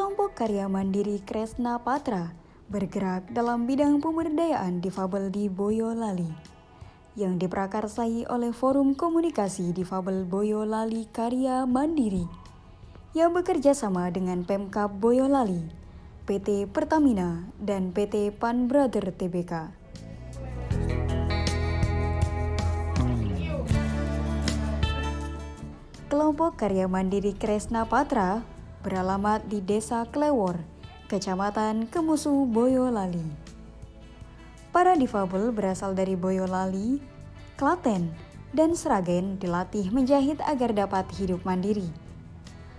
Kelompok karya mandiri Kresna Patra bergerak dalam bidang pemberdayaan difabel di Boyolali yang diprakarsai oleh Forum Komunikasi Difabel Boyolali Karya Mandiri yang bekerja sama dengan Pemkap Boyolali, PT Pertamina, dan PT Pan Brother Tbk. Kelompok karya mandiri Kresna Patra beralamat di Desa Klewor, Kecamatan Kemusu, Boyolali. Para difabel berasal dari Boyolali, Klaten, dan Sragen dilatih menjahit agar dapat hidup mandiri.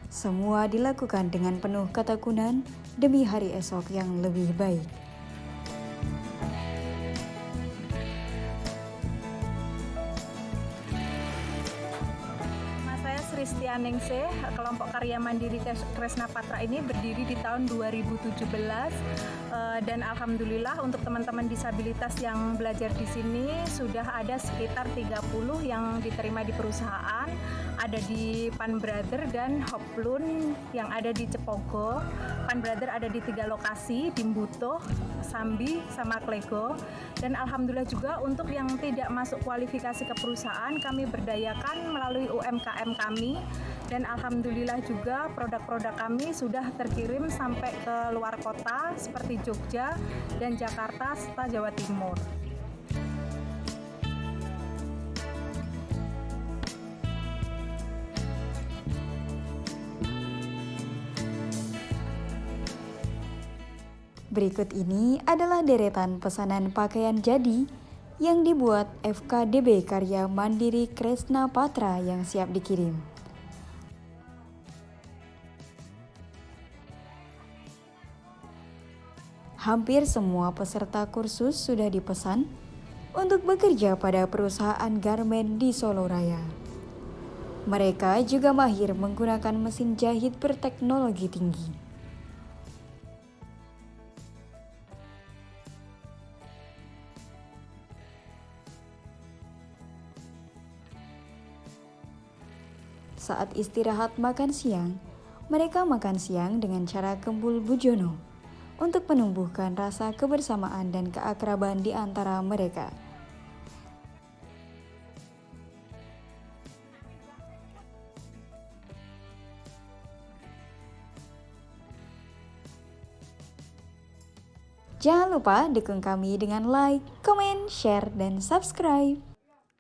Semua dilakukan dengan penuh ketekunan demi hari esok yang lebih baik. Kristianingsih, kelompok karya mandiri Kresna Patra ini berdiri di tahun 2017 eh, dan alhamdulillah untuk teman-teman disabilitas yang belajar di sini sudah ada sekitar 30 yang diterima di perusahaan, ada di Pan Brother dan Hoplun yang ada di Cepogo. Pan Brother ada di tiga lokasi, di Mbuto, Sambi, sama Klego. Dan alhamdulillah juga untuk yang tidak masuk kualifikasi ke perusahaan kami berdayakan melalui UMKM dan alhamdulillah juga produk-produk kami sudah terkirim sampai ke luar kota seperti Jogja dan Jakarta serta Jawa Timur. Berikut ini adalah deretan pesanan pakaian jadi yang dibuat FKDB Karya Mandiri Kresna Patra yang siap dikirim. Hampir semua peserta kursus sudah dipesan untuk bekerja pada perusahaan garmen di Solo Raya. Mereka juga mahir menggunakan mesin jahit berteknologi tinggi. Saat istirahat makan siang, mereka makan siang dengan cara kembul bujono untuk menumbuhkan rasa kebersamaan dan keakraban di antara mereka. Jangan lupa dukung kami dengan like, comment, share, dan subscribe.